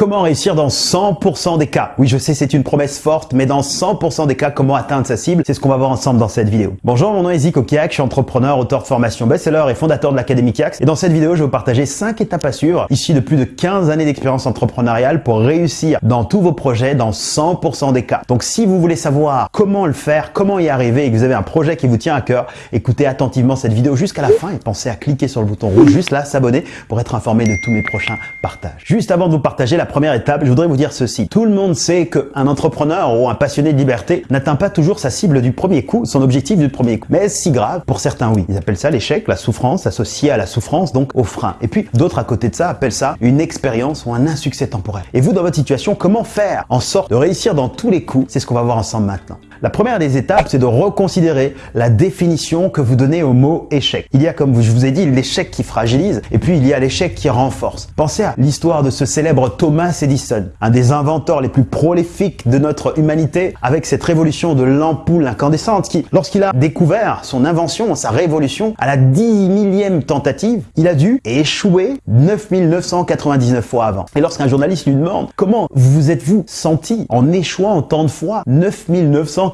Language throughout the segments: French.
Comment réussir dans 100% des cas Oui, je sais, c'est une promesse forte, mais dans 100% des cas, comment atteindre sa cible C'est ce qu'on va voir ensemble dans cette vidéo. Bonjour, mon nom est Zico Kiak, je suis entrepreneur, auteur de formation best-seller et fondateur de l'Académie Kiax. Et dans cette vidéo, je vais vous partager 5 étapes à suivre, issues de plus de 15 années d'expérience entrepreneuriale pour réussir dans tous vos projets dans 100% des cas. Donc si vous voulez savoir comment le faire, comment y arriver et que vous avez un projet qui vous tient à cœur, écoutez attentivement cette vidéo jusqu'à la fin et pensez à cliquer sur le bouton rouge juste là, s'abonner pour être informé de tous mes prochains partages. Juste avant de vous partager la première étape, je voudrais vous dire ceci. Tout le monde sait qu'un entrepreneur ou un passionné de liberté n'atteint pas toujours sa cible du premier coup, son objectif du premier coup. Mais si grave Pour certains, oui. Ils appellent ça l'échec, la souffrance associée à la souffrance, donc au frein. Et puis, d'autres à côté de ça appellent ça une expérience ou un insuccès temporaire. Et vous, dans votre situation, comment faire en sorte de réussir dans tous les coups? C'est ce qu'on va voir ensemble maintenant. La première des étapes, c'est de reconsidérer la définition que vous donnez au mot échec. Il y a, comme je vous ai dit, l'échec qui fragilise et puis il y a l'échec qui renforce. Pensez à l'histoire de ce célèbre Thomas Edison, un des inventeurs les plus prolifiques de notre humanité avec cette révolution de l'ampoule incandescente qui, lorsqu'il a découvert son invention, sa révolution, à la 10 millième tentative, il a dû échouer 9999 fois avant. Et lorsqu'un journaliste lui demande comment vous êtes-vous senti en échouant autant de fois 9999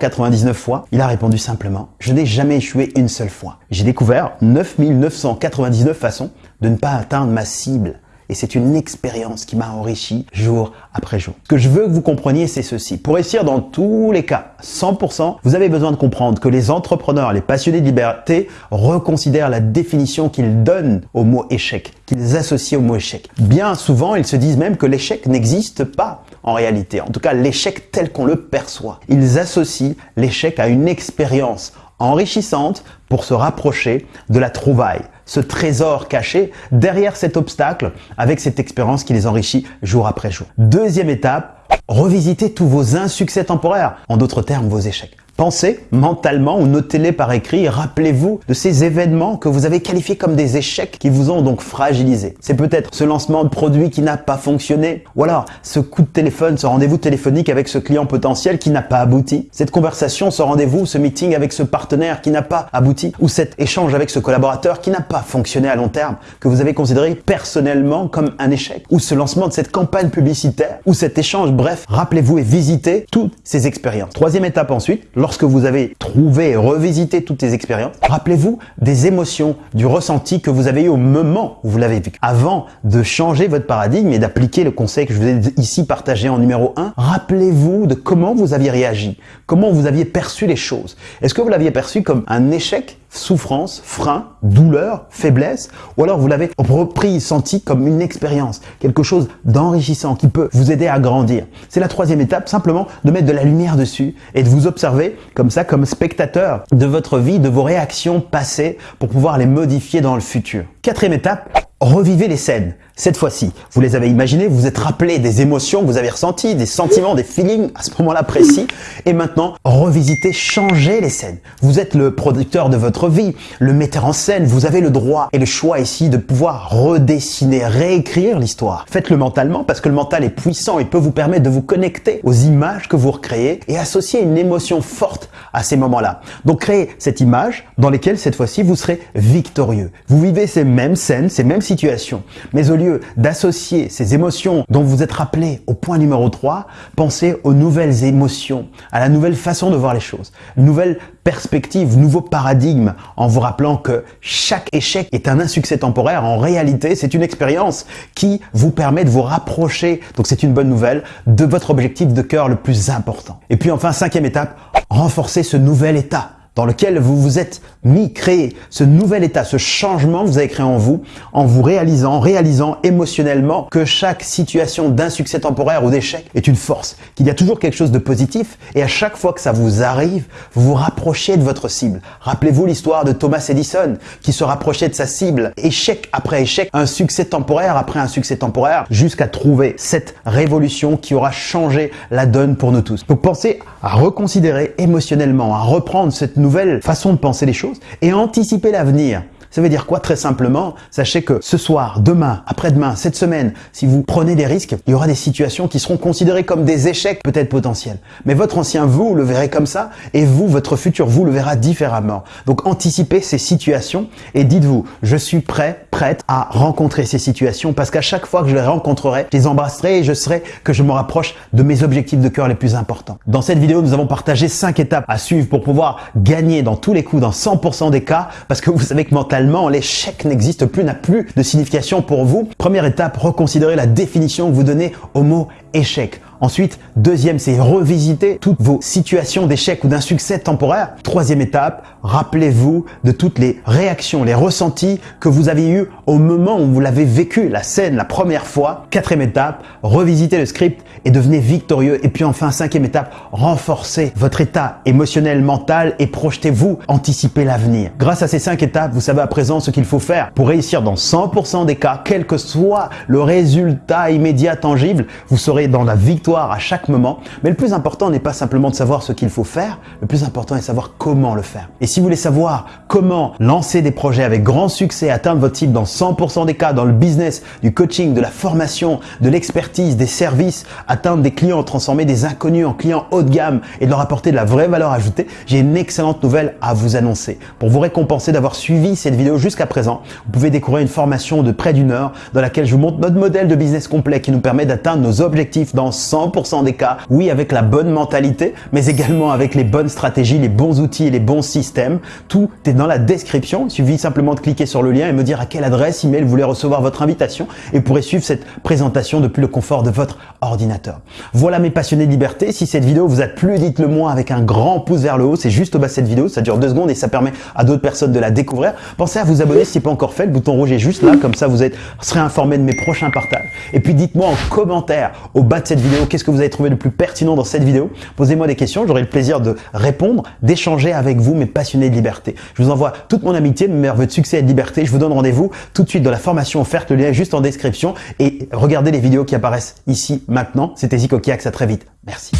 fois, il a répondu simplement « Je n'ai jamais échoué une seule fois. J'ai découvert 9999 façons de ne pas atteindre ma cible. Et c'est une expérience qui m'a enrichi jour après jour. Ce que je veux que vous compreniez, c'est ceci. Pour réussir dans tous les cas, 100%, vous avez besoin de comprendre que les entrepreneurs, les passionnés de liberté reconsidèrent la définition qu'ils donnent au mot échec, qu'ils associent au mot échec. Bien souvent, ils se disent même que l'échec n'existe pas en réalité. En tout cas, l'échec tel qu'on le perçoit. Ils associent l'échec à une expérience enrichissante pour se rapprocher de la trouvaille, ce trésor caché derrière cet obstacle avec cette expérience qui les enrichit jour après jour. Deuxième étape, revisitez tous vos insuccès temporaires, en d'autres termes vos échecs. Pensez mentalement ou notez-les par écrit rappelez-vous de ces événements que vous avez qualifiés comme des échecs qui vous ont donc fragilisé. C'est peut-être ce lancement de produit qui n'a pas fonctionné ou alors ce coup de téléphone, ce rendez-vous téléphonique avec ce client potentiel qui n'a pas abouti. Cette conversation, ce rendez-vous, ce meeting avec ce partenaire qui n'a pas abouti ou cet échange avec ce collaborateur qui n'a pas fonctionné à long terme que vous avez considéré personnellement comme un échec ou ce lancement de cette campagne publicitaire ou cet échange. Bref, rappelez-vous et visitez toutes ces expériences. Troisième étape ensuite, lorsque vous avez trouvé revisité toutes ces expériences, rappelez-vous des émotions, du ressenti que vous avez eu au moment où vous l'avez vécu. Avant de changer votre paradigme et d'appliquer le conseil que je vous ai ici partagé en numéro 1, rappelez-vous de comment vous aviez réagi, comment vous aviez perçu les choses. Est-ce que vous l'aviez perçu comme un échec souffrance, frein, douleur, faiblesse, ou alors vous l'avez repris, senti comme une expérience, quelque chose d'enrichissant qui peut vous aider à grandir? C'est la troisième étape, simplement de mettre de la lumière dessus et de vous observer comme ça, comme spectateur de votre vie, de vos réactions passées pour pouvoir les modifier dans le futur. Quatrième étape, revivez les scènes. Cette fois-ci, vous les avez imaginées, vous vous êtes rappelé des émotions que vous avez ressenties, des sentiments, des feelings à ce moment-là précis. Et maintenant, revisitez, changez les scènes. Vous êtes le producteur de votre vie, le metteur en scène. Vous avez le droit et le choix ici de pouvoir redessiner, réécrire l'histoire. Faites-le mentalement parce que le mental est puissant et peut vous permettre de vous connecter aux images que vous recréez et associer une émotion forte à ces moments-là. Donc créez cette image dans laquelle cette fois-ci vous serez victorieux. Vous vivez ces mêmes scènes, ces mêmes situations, mais au lieu d'associer ces émotions dont vous êtes rappelé au point numéro 3, pensez aux nouvelles émotions, à la nouvelle façon de voir les choses, nouvelle perspective, nouveau paradigme, en vous rappelant que chaque échec est un insuccès temporaire. En réalité, c'est une expérience qui vous permet de vous rapprocher, donc c'est une bonne nouvelle, de votre objectif de cœur le plus important. Et puis enfin, cinquième étape, renforcer ce nouvel état dans lequel vous vous êtes mis, créé ce nouvel état, ce changement que vous avez créé en vous, en vous réalisant, réalisant émotionnellement que chaque situation d'insuccès temporaire ou d'échec est une force, qu'il y a toujours quelque chose de positif et à chaque fois que ça vous arrive, vous vous rapprochez de votre cible. Rappelez-vous l'histoire de Thomas Edison qui se rapprochait de sa cible, échec après échec, un succès temporaire après un succès temporaire, jusqu'à trouver cette révolution qui aura changé la donne pour nous tous. Donc pensez à reconsidérer émotionnellement, à reprendre cette nouvelle façon de penser les choses et anticiper l'avenir. Ça veut dire quoi Très simplement, sachez que ce soir, demain, après-demain, cette semaine, si vous prenez des risques, il y aura des situations qui seront considérées comme des échecs peut-être potentiels. Mais votre ancien vous le verrez comme ça et vous, votre futur vous le verra différemment. Donc anticipez ces situations et dites-vous, je suis prêt, prête à rencontrer ces situations parce qu'à chaque fois que je les rencontrerai, je les embrasserai et je serai que je me rapproche de mes objectifs de cœur les plus importants. Dans cette vidéo, nous avons partagé 5 étapes à suivre pour pouvoir gagner dans tous les coups, dans 100% des cas, parce que vous savez que mentalement, l'échec n'existe plus, n'a plus de signification pour vous. Première étape, reconsidérez la définition que vous donnez au mot échec. Ensuite, deuxième, c'est revisiter toutes vos situations d'échec ou d'un succès temporaire. Troisième étape, rappelez-vous de toutes les réactions, les ressentis que vous avez eus au moment où vous l'avez vécu, la scène, la première fois. Quatrième étape, revisitez le script et devenez victorieux. Et puis enfin, cinquième étape, renforcez votre état émotionnel, mental et projetez-vous, anticipez l'avenir. Grâce à ces cinq étapes, vous savez à présent ce qu'il faut faire pour réussir dans 100% des cas, quel que soit le résultat immédiat tangible, vous dans la victoire à chaque moment. Mais le plus important n'est pas simplement de savoir ce qu'il faut faire, le plus important est de savoir comment le faire. Et si vous voulez savoir comment lancer des projets avec grand succès, atteindre votre cible dans 100% des cas, dans le business, du coaching, de la formation, de l'expertise, des services, atteindre des clients, transformer des inconnus en clients haut de gamme et de leur apporter de la vraie valeur ajoutée, j'ai une excellente nouvelle à vous annoncer. Pour vous récompenser d'avoir suivi cette vidéo jusqu'à présent, vous pouvez découvrir une formation de près d'une heure dans laquelle je vous montre notre modèle de business complet qui nous permet d'atteindre nos objectifs dans 100 100% des cas, oui, avec la bonne mentalité, mais également avec les bonnes stratégies, les bons outils et les bons systèmes. Tout est dans la description. Il suffit simplement de cliquer sur le lien et me dire à quelle adresse email vous voulez recevoir votre invitation et pourrez suivre cette présentation depuis le confort de votre ordinateur. Voilà mes passionnés de liberté. Si cette vidéo vous a plu, dites-le moi avec un grand pouce vers le haut. C'est juste au bas de cette vidéo. Ça dure deux secondes et ça permet à d'autres personnes de la découvrir. Pensez à vous abonner si ce n'est pas encore fait. Le bouton rouge est juste là. Comme ça, vous êtes, serez informé de mes prochains partages. Et puis, dites-moi en commentaire au bas de cette vidéo qu'est-ce que vous avez trouvé le plus pertinent dans cette vidéo? Posez-moi des questions, j'aurai le plaisir de répondre, d'échanger avec vous, mes passionnés de liberté. Je vous envoie toute mon amitié, mes meilleurs de succès et de liberté. Je vous donne rendez-vous tout de suite dans la formation offerte, le lien est juste en description. Et regardez les vidéos qui apparaissent ici maintenant. C'était Zico Kiax, à très vite. Merci.